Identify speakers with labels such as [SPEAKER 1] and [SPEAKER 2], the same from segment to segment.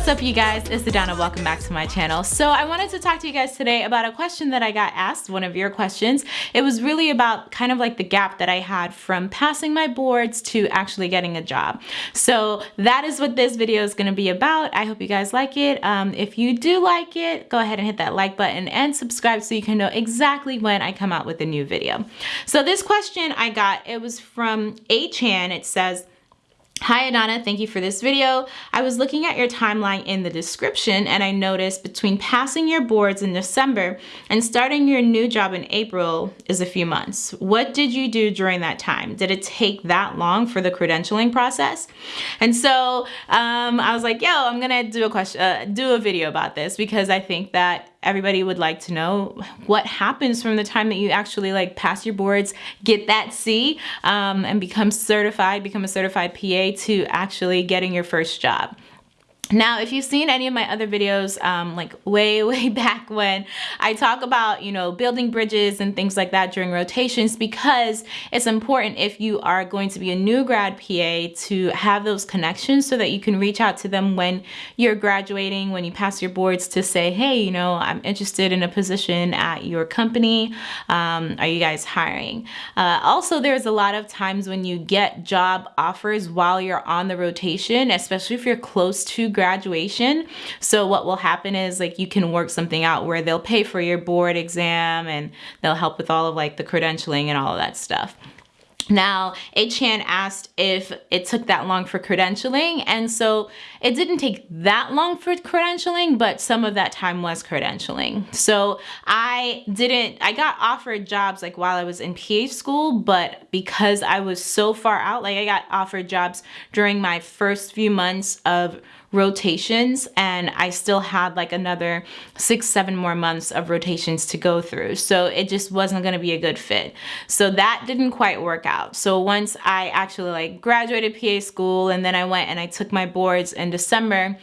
[SPEAKER 1] What's up you guys, it's Adana, welcome back to my channel. So I wanted to talk to you guys today about a question that I got asked, one of your questions. It was really about kind of like the gap that I had from passing my boards to actually getting a job. So that is what this video is gonna be about. I hope you guys like it. Um, if you do like it, go ahead and hit that like button and subscribe so you can know exactly when I come out with a new video. So this question I got, it was from A-Chan. It says, Hi Adana, thank you for this video. I was looking at your timeline in the description and I noticed between passing your boards in December and starting your new job in April is a few months. What did you do during that time? Did it take that long for the credentialing process? And so um, I was like, yo, I'm gonna do a question, uh, do a video about this because I think that everybody would like to know what happens from the time that you actually like pass your boards, get that C, um, and become certified, become a certified PA to actually getting your first job. Now, if you've seen any of my other videos, um, like way, way back when, I talk about, you know, building bridges and things like that during rotations because it's important if you are going to be a new grad PA to have those connections so that you can reach out to them when you're graduating, when you pass your boards to say, hey, you know, I'm interested in a position at your company. Um, are you guys hiring? Uh, also, there's a lot of times when you get job offers while you're on the rotation, especially if you're close to graduation. So what will happen is like you can work something out where they'll pay for your board exam and they'll help with all of like the credentialing and all of that stuff. Now, A-Chan asked if it took that long for credentialing, and so it didn't take that long for credentialing, but some of that time was credentialing. So I didn't, I got offered jobs like while I was in PA school, but because I was so far out, like I got offered jobs during my first few months of rotations and I still had like another six, seven more months of rotations to go through. So it just wasn't gonna be a good fit. So that didn't quite work out. So once I actually like graduated PA school and then I went and I took my boards in December,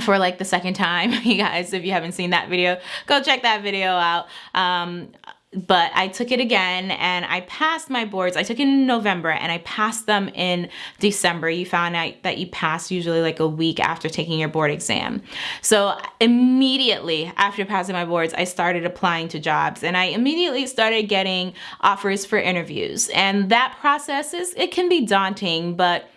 [SPEAKER 1] for like the second time. You guys if you haven't seen that video go check that video out. Um, but I took it again and I passed my boards. I took it in November and I passed them in December. You found out that you pass usually like a week after taking your board exam. So immediately after passing my boards, I started applying to jobs and I immediately started getting offers for interviews. And that process is, it can be daunting, but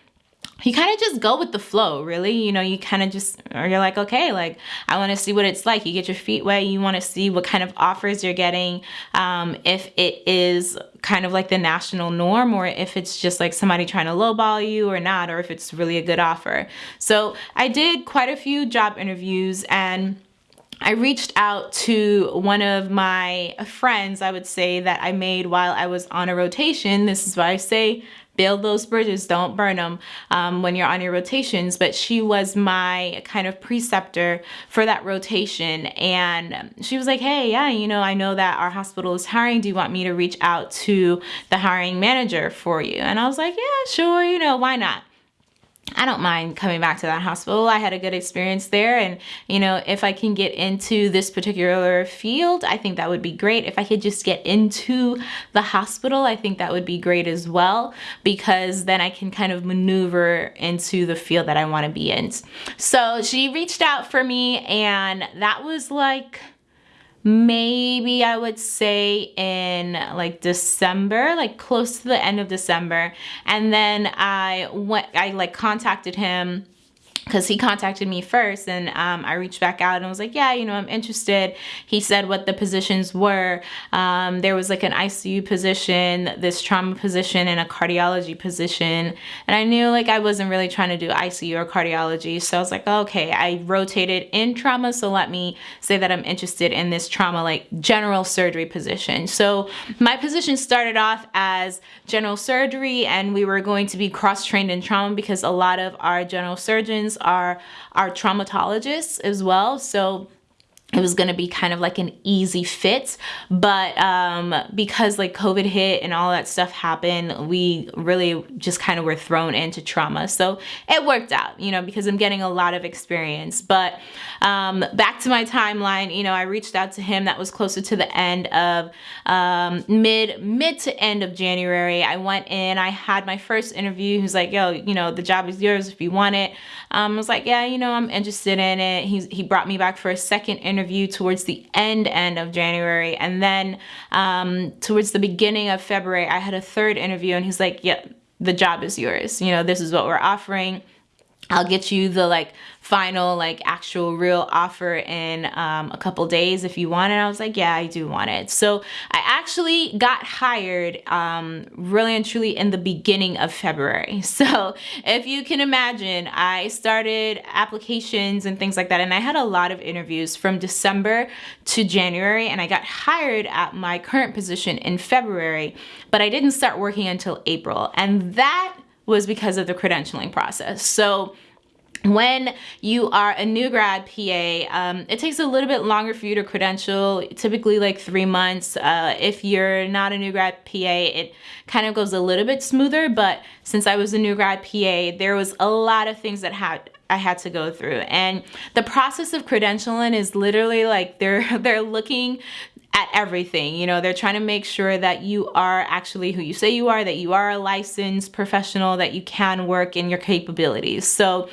[SPEAKER 1] you kind of just go with the flow really. You know you kind of just or you're like okay like i want to see what it's like. You get your feet wet you want to see what kind of offers you're getting um, if it is kind of like the national norm or if it's just like somebody trying to lowball you or not or if it's really a good offer. So i did quite a few job interviews and I reached out to one of my friends, I would say, that I made while I was on a rotation. This is why I say build those bridges, don't burn them um, when you're on your rotations. But she was my kind of preceptor for that rotation. And she was like, hey, yeah, you know, I know that our hospital is hiring. Do you want me to reach out to the hiring manager for you? And I was like, yeah, sure, you know, why not? I don't mind coming back to that hospital. I had a good experience there. And, you know, if I can get into this particular field, I think that would be great. If I could just get into the hospital, I think that would be great as well, because then I can kind of maneuver into the field that I want to be in. So she reached out for me and that was like, maybe I would say in like December, like close to the end of December. And then I went, I like contacted him because he contacted me first and um, I reached back out and was like, yeah, you know, I'm interested. He said what the positions were. Um, there was like an ICU position, this trauma position, and a cardiology position. And I knew like I wasn't really trying to do ICU or cardiology. So I was like, okay, I rotated in trauma. So let me say that I'm interested in this trauma, like general surgery position. So my position started off as general surgery and we were going to be cross-trained in trauma because a lot of our general surgeons are our traumatologists as well. So it was going to be kind of like an easy fit but um, because like covid hit and all that stuff happened we really just kind of were thrown into trauma. So it worked out you know because i'm getting a lot of experience. But um, back to my timeline you know i reached out to him. That was closer to the end of um, mid mid to end of january. I went in i had my first interview. He was like yo you know the job is yours if you want it. Um, i was like yeah you know i'm interested in it. He's, he brought me back for a second interview interview towards the end end of January and then um, towards the beginning of February I had a third interview and he's like yeah the job is yours you know this is what we're offering I'll get you the like final like actual real offer in um, a couple days if you want it. I was like, yeah, I do want it. So I actually got hired um, really and truly in the beginning of February. So if you can imagine, I started applications and things like that. And I had a lot of interviews from December to January and I got hired at my current position in February, but I didn't start working until April. And that was because of the credentialing process. So when you are a new grad PA, um, it takes a little bit longer for you to credential, typically like three months. Uh, if you're not a new grad PA, it kind of goes a little bit smoother, but since I was a new grad PA, there was a lot of things that had I had to go through. And the process of credentialing is literally like they're they're looking at everything. You know, they're trying to make sure that you are actually who you say you are, that you are a licensed professional, that you can work in your capabilities. So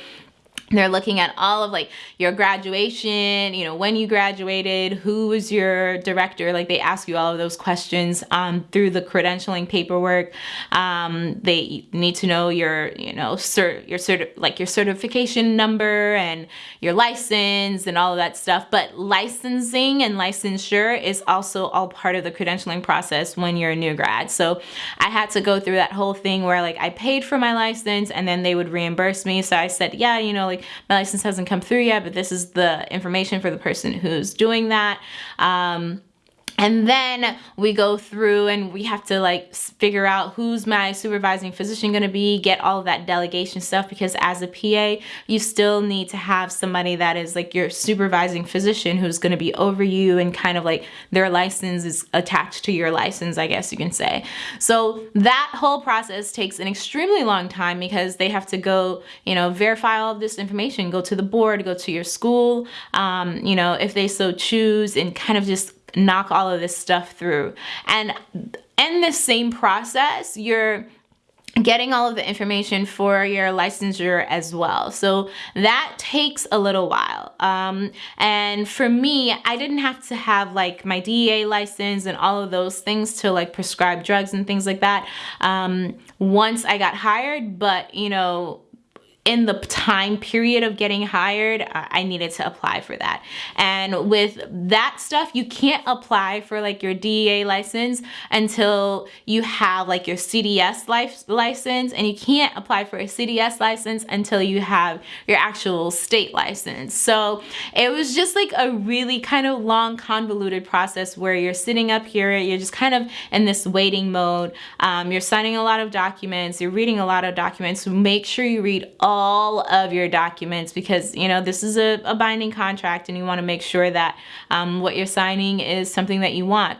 [SPEAKER 1] they're looking at all of like your graduation, you know, when you graduated, who was your director, like they ask you all of those questions um, through the credentialing paperwork. Um, they need to know your, you know, cert, your cert, like your certification number and your license and all of that stuff. But licensing and licensure is also all part of the credentialing process when you're a new grad. So I had to go through that whole thing where like I paid for my license and then they would reimburse me. So I said, yeah, you know, like my license hasn't come through yet, but this is the information for the person who's doing that. Um, and then we go through and we have to like figure out who's my supervising physician going to be, get all of that delegation stuff because as a PA, you still need to have somebody that is like your supervising physician who's going to be over you and kind of like their license is attached to your license, I guess you can say. So that whole process takes an extremely long time because they have to go, you know, verify all of this information, go to the board, go to your school, um, you know, if they so choose and kind of just knock all of this stuff through. And in the same process, you're getting all of the information for your licensure as well. So that takes a little while. Um, and for me, I didn't have to have like my DEA license and all of those things to like prescribe drugs and things like that um, once I got hired. But, you know, in the time period of getting hired, I needed to apply for that. And with that stuff, you can't apply for like your DEA license until you have like your CDS life license and you can't apply for a CDS license until you have your actual state license. So it was just like a really kind of long convoluted process where you're sitting up here, you're just kind of in this waiting mode. Um, you're signing a lot of documents, you're reading a lot of documents. So make sure you read all all of your documents because you know this is a, a binding contract and you want to make sure that um, what you're signing is something that you want.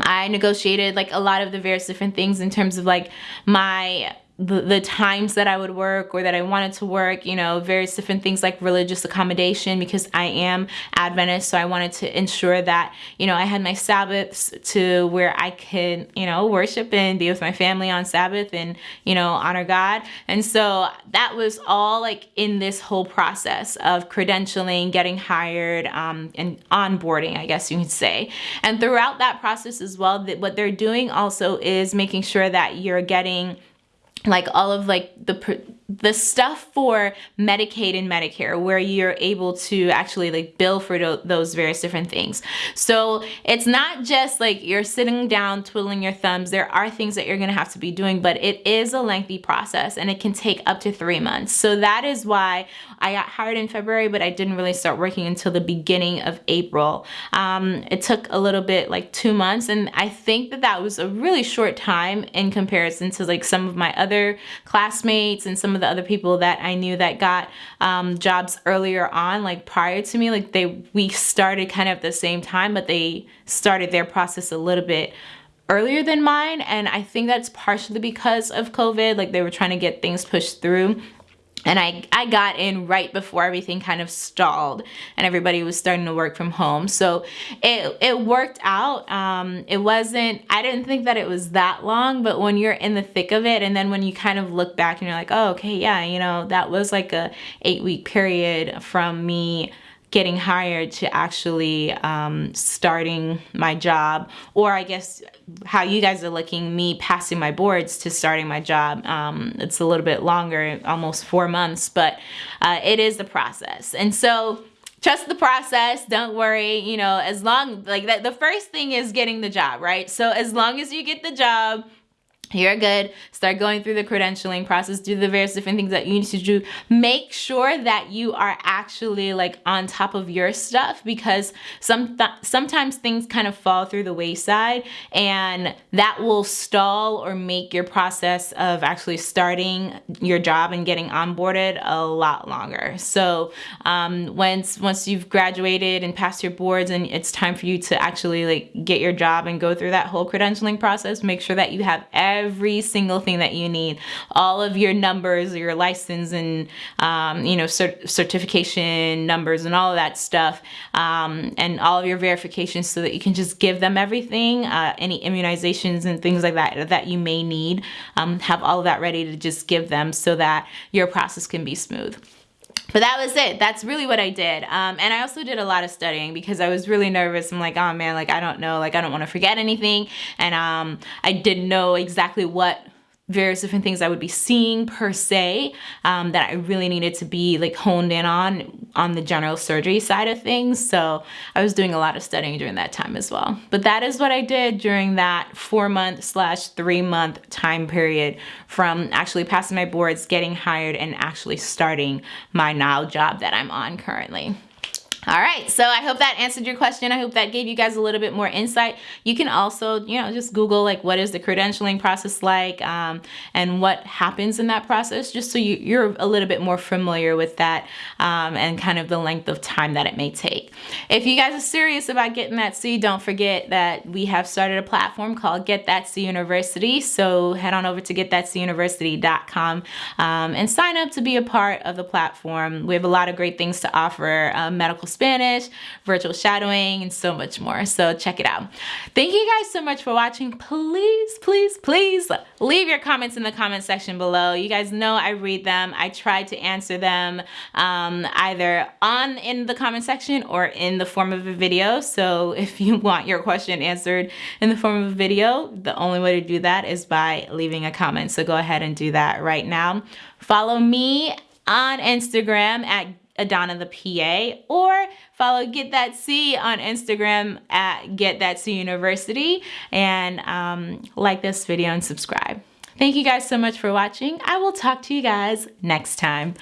[SPEAKER 1] I negotiated like a lot of the various different things in terms of like my the, the times that I would work or that I wanted to work, you know, various different things like religious accommodation because I am Adventist. So I wanted to ensure that, you know, I had my Sabbaths to where I could, you know, worship and be with my family on Sabbath and, you know, honor God. And so that was all like in this whole process of credentialing, getting hired, um, and onboarding, I guess you could say. And throughout that process as well, that what they're doing also is making sure that you're getting like all of like the the stuff for Medicaid and Medicare where you're able to actually like bill for those various different things. So it's not just like you're sitting down twiddling your thumbs. There are things that you're gonna have to be doing, but it is a lengthy process and it can take up to three months. So that is why I got hired in February, but I didn't really start working until the beginning of April. Um, it took a little bit like two months and I think that that was a really short time in comparison to like some of my other other classmates and some of the other people that I knew that got um, jobs earlier on, like prior to me, like they we started kind of at the same time, but they started their process a little bit earlier than mine. And I think that's partially because of COVID like they were trying to get things pushed through and I, I got in right before everything kind of stalled and everybody was starting to work from home. So it, it worked out. Um, it wasn't, I didn't think that it was that long, but when you're in the thick of it and then when you kind of look back and you're like, oh, okay, yeah, you know, that was like a eight week period from me getting hired to actually um, starting my job or I guess how you guys are looking me passing my boards to starting my job um, it's a little bit longer almost four months but uh, it is the process. And so trust the process don't worry you know as long like that the first thing is getting the job right? So as long as you get the job you're good. Start going through the credentialing process, do the various different things that you need to do. Make sure that you are actually like on top of your stuff because some th sometimes things kind of fall through the wayside and that will stall or make your process of actually starting your job and getting onboarded a lot longer. So um, once, once you've graduated and passed your boards and it's time for you to actually like get your job and go through that whole credentialing process, make sure that you have every every single thing that you need. All of your numbers, your license and, um, you know, cert certification numbers and all of that stuff. Um, and all of your verifications so that you can just give them everything, uh, any immunizations and things like that that you may need. Um, have all of that ready to just give them so that your process can be smooth but that was it. That's really what i did. Um, and i also did a lot of studying because i was really nervous. I'm like oh man like i don't know. Like i don't want to forget anything. And um, i didn't know exactly what various different things I would be seeing per se um, that I really needed to be like honed in on on the general surgery side of things. So I was doing a lot of studying during that time as well. But that is what I did during that four month slash three month time period from actually passing my boards, getting hired and actually starting my now job that I'm on currently. All right, so I hope that answered your question. I hope that gave you guys a little bit more insight. You can also, you know, just Google like what is the credentialing process like um, and what happens in that process, just so you, are a little bit more familiar with that um, and kind of the length of time that it may take. If you guys are serious about getting that C, don't forget that we have started a platform called Get That C University. So head on over to getthatcuniversity.com um, and sign up to be a part of the platform. We have a lot of great things to offer, uh, medical Spanish, virtual shadowing, and so much more. So check it out. Thank you guys so much for watching. Please, please, please leave your comments in the comment section below. You guys know I read them. I try to answer them um, either on in the comment section or in the form of a video. So if you want your question answered in the form of a video, the only way to do that is by leaving a comment. So go ahead and do that right now. Follow me on Instagram at Adana the PA or follow Get That C on Instagram at Get That C University and um, like this video and subscribe. Thank you guys so much for watching. I will talk to you guys next time.